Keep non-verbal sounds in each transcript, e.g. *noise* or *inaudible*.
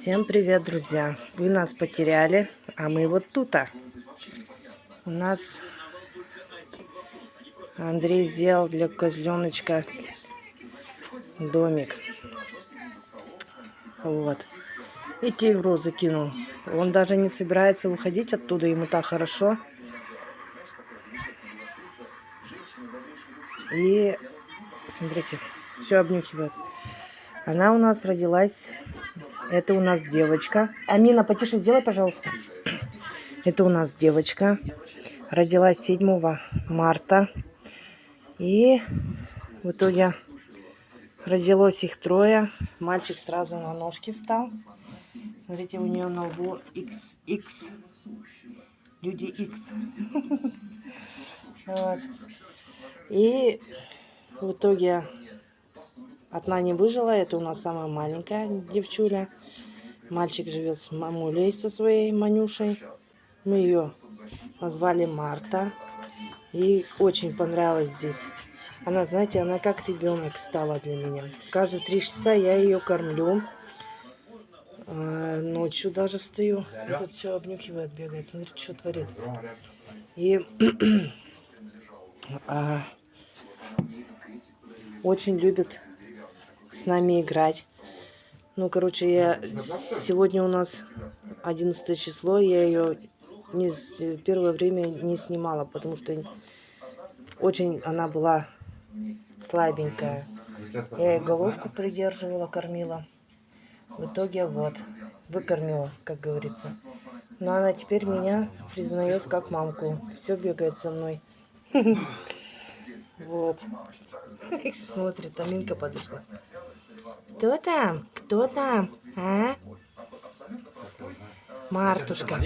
Всем привет, друзья! Вы нас потеряли, а мы вот тут. -а. У нас Андрей сделал для козленочка домик. Вот. И тигру закинул. Он даже не собирается выходить оттуда, ему так хорошо. И смотрите, все обнюхивает. Она у нас родилась это у нас девочка. Амина, потише сделай, пожалуйста. Это у нас девочка. Родилась 7 марта. И в итоге родилось их трое. Мальчик сразу на ножки встал. Смотрите, у нее на лбу XX. Люди X. *laughs* И в итоге одна не выжила. Это у нас самая маленькая девчуля. Мальчик живет с мамулей, со своей Манюшей. Мы ее назвали Марта. И очень понравилось здесь. Она, знаете, она как ребенок стала для меня. Каждые три часа я ее кормлю. А, ночью даже встаю. Тут все обнюхивает, бегает. Смотрите, что творит. И *clears throat* а, очень любит с нами играть. Ну, короче, я сегодня у нас 11 число, я ее не, первое время не снимала, потому что очень она была слабенькая. Я ей головку придерживала, кормила. В итоге вот, выкормила, как говорится. Но она теперь меня признает как мамку. Все бегает за мной. *laughs* Вот. *laughs* Смотрит, Аминка подошла. Кто там? Кто там? А? Мартушка.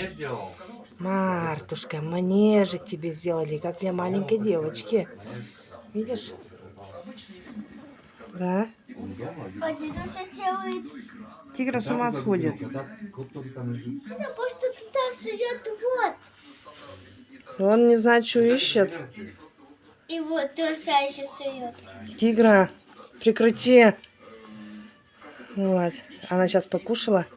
Мартушка, манежик тебе сделали, как для маленькой девочки. Видишь? Да? Тигра с ума сходит. Он не знает, что ищет. И вот тоже сует. Тигра, прекрати. Вот. Она сейчас покушала.